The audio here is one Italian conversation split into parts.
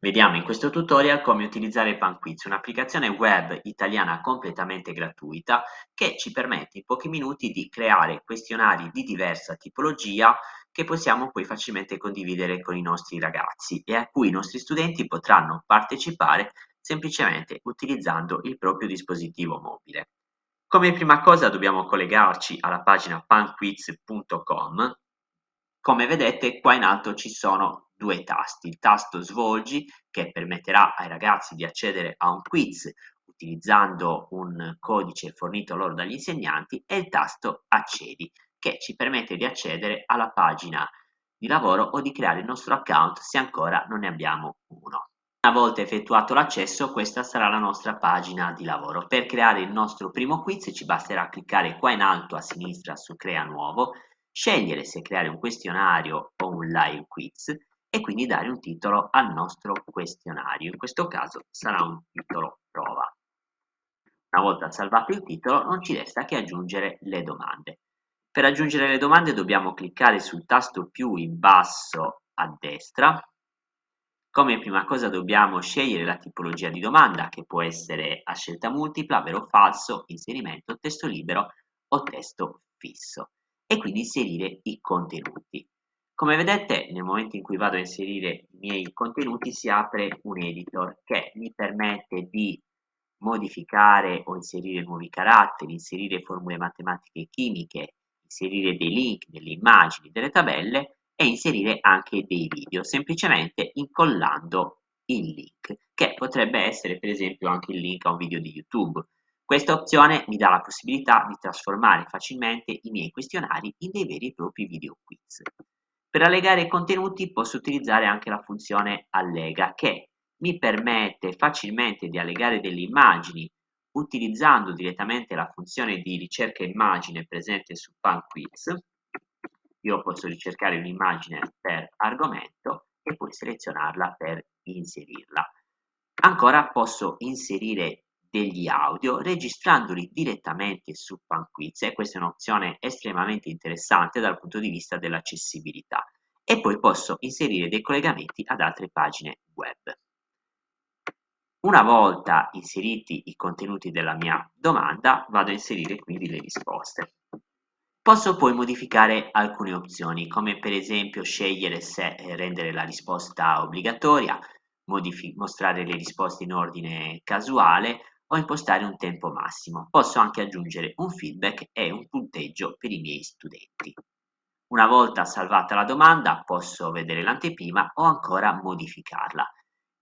Vediamo in questo tutorial come utilizzare PanQuiz, un'applicazione web italiana completamente gratuita che ci permette in pochi minuti di creare questionari di diversa tipologia che possiamo poi facilmente condividere con i nostri ragazzi e a cui i nostri studenti potranno partecipare semplicemente utilizzando il proprio dispositivo mobile. Come prima cosa dobbiamo collegarci alla pagina panquiz.com come vedete qua in alto ci sono due tasti, il tasto svolgi che permetterà ai ragazzi di accedere a un quiz utilizzando un codice fornito loro dagli insegnanti e il tasto accedi che ci permette di accedere alla pagina di lavoro o di creare il nostro account se ancora non ne abbiamo uno. Una volta effettuato l'accesso questa sarà la nostra pagina di lavoro. Per creare il nostro primo quiz ci basterà cliccare qua in alto a sinistra su crea nuovo scegliere se creare un questionario o un live quiz e quindi dare un titolo al nostro questionario. In questo caso sarà un titolo prova. Una volta salvato il titolo non ci resta che aggiungere le domande. Per aggiungere le domande dobbiamo cliccare sul tasto più in basso a destra. Come prima cosa dobbiamo scegliere la tipologia di domanda che può essere a scelta multipla, vero o falso, inserimento, testo libero o testo fisso e quindi inserire i contenuti. Come vedete nel momento in cui vado a inserire i miei contenuti si apre un editor che mi permette di modificare o inserire nuovi caratteri, inserire formule matematiche e chimiche, inserire dei link, delle immagini, delle tabelle e inserire anche dei video, semplicemente incollando il link, che potrebbe essere per esempio anche il link a un video di YouTube, questa opzione mi dà la possibilità di trasformare facilmente i miei questionari in dei veri e propri video quiz. Per allegare i contenuti posso utilizzare anche la funzione allega che mi permette facilmente di allegare delle immagini utilizzando direttamente la funzione di ricerca immagine presente su PanQuiz. Io posso ricercare un'immagine per argomento e poi selezionarla per inserirla. Ancora posso inserire degli audio registrandoli direttamente su PanQuiz e questa è un'opzione estremamente interessante dal punto di vista dell'accessibilità e poi posso inserire dei collegamenti ad altre pagine web. Una volta inseriti i contenuti della mia domanda vado a inserire quindi le risposte. Posso poi modificare alcune opzioni come per esempio scegliere se rendere la risposta obbligatoria, mostrare le risposte in ordine casuale o impostare un tempo massimo. Posso anche aggiungere un feedback e un punteggio per i miei studenti. Una volta salvata la domanda posso vedere l'anteprima o ancora modificarla.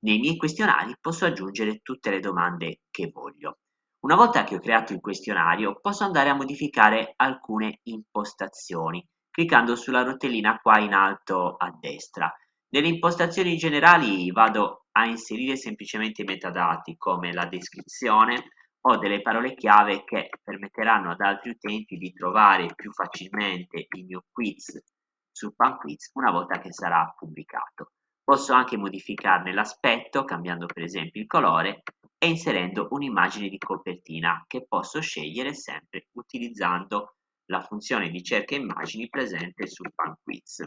Nei miei questionari posso aggiungere tutte le domande che voglio. Una volta che ho creato il questionario posso andare a modificare alcune impostazioni cliccando sulla rotellina qua in alto a destra. Nelle impostazioni generali vado a inserire semplicemente i metadati come la descrizione o delle parole chiave che permetteranno ad altri utenti di trovare più facilmente il mio quiz su PanQuiz una volta che sarà pubblicato. Posso anche modificarne l'aspetto cambiando per esempio il colore e inserendo un'immagine di copertina che posso scegliere sempre utilizzando la funzione di cerca immagini presente su PanQuiz.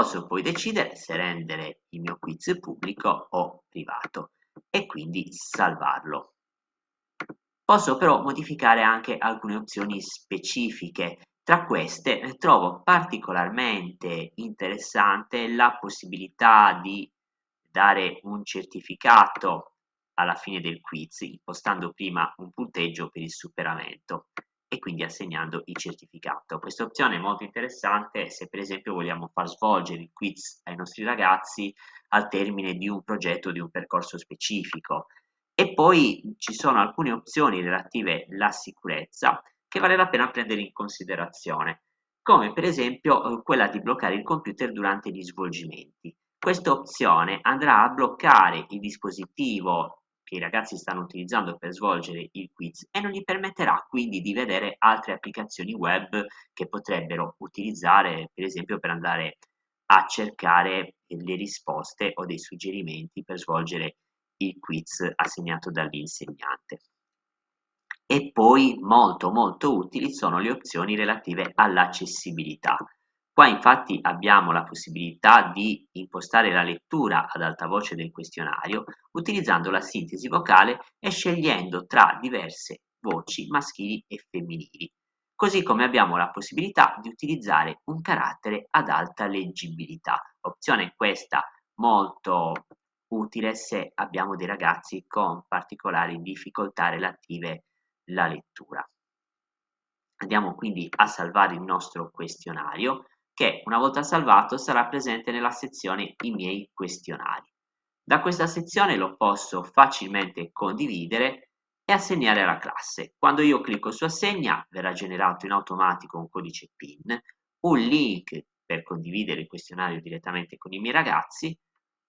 Posso poi decidere se rendere il mio quiz pubblico o privato e quindi salvarlo. Posso però modificare anche alcune opzioni specifiche. Tra queste eh, trovo particolarmente interessante la possibilità di dare un certificato alla fine del quiz, impostando prima un punteggio per il superamento e quindi assegnando il certificato. Questa opzione è molto interessante se per esempio vogliamo far svolgere il quiz ai nostri ragazzi al termine di un progetto, di un percorso specifico. E poi ci sono alcune opzioni relative alla sicurezza che vale la pena prendere in considerazione, come per esempio quella di bloccare il computer durante gli svolgimenti. Questa opzione andrà a bloccare il dispositivo che i ragazzi stanno utilizzando per svolgere il quiz e non gli permetterà quindi di vedere altre applicazioni web che potrebbero utilizzare per esempio per andare a cercare le risposte o dei suggerimenti per svolgere il quiz assegnato dall'insegnante. E poi molto molto utili sono le opzioni relative all'accessibilità. Qua infatti abbiamo la possibilità di impostare la lettura ad alta voce del questionario utilizzando la sintesi vocale e scegliendo tra diverse voci maschili e femminili, così come abbiamo la possibilità di utilizzare un carattere ad alta leggibilità, opzione questa molto utile se abbiamo dei ragazzi con particolari difficoltà relative alla lettura. Andiamo quindi a salvare il nostro questionario che una volta salvato sarà presente nella sezione I miei questionari. Da questa sezione lo posso facilmente condividere e assegnare alla classe. Quando io clicco su assegna verrà generato in automatico un codice PIN, un link per condividere il questionario direttamente con i miei ragazzi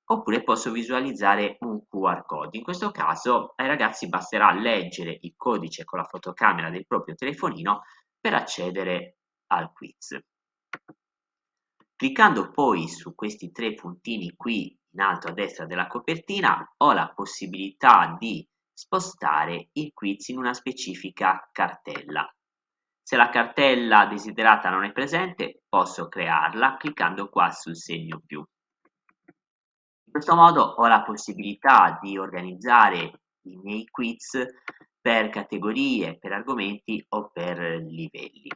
oppure posso visualizzare un QR code. In questo caso ai ragazzi basterà leggere il codice con la fotocamera del proprio telefonino per accedere al quiz. Cliccando poi su questi tre puntini qui in alto a destra della copertina ho la possibilità di spostare il quiz in una specifica cartella. Se la cartella desiderata non è presente posso crearla cliccando qua sul segno più. In questo modo ho la possibilità di organizzare i miei quiz per categorie, per argomenti o per livelli.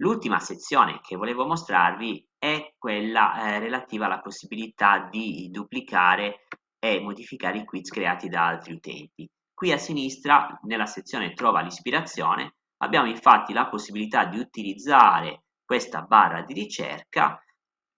L'ultima sezione che volevo mostrarvi è quella eh, relativa alla possibilità di duplicare e modificare i quiz creati da altri utenti. Qui a sinistra, nella sezione Trova l'ispirazione, abbiamo infatti la possibilità di utilizzare questa barra di ricerca,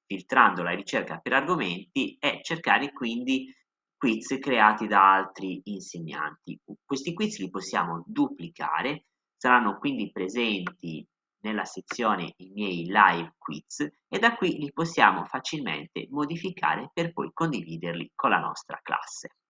filtrando la ricerca per argomenti e cercare quindi quiz creati da altri insegnanti. Questi quiz li possiamo duplicare, saranno quindi presenti nella sezione i miei live quiz e da qui li possiamo facilmente modificare per poi condividerli con la nostra classe.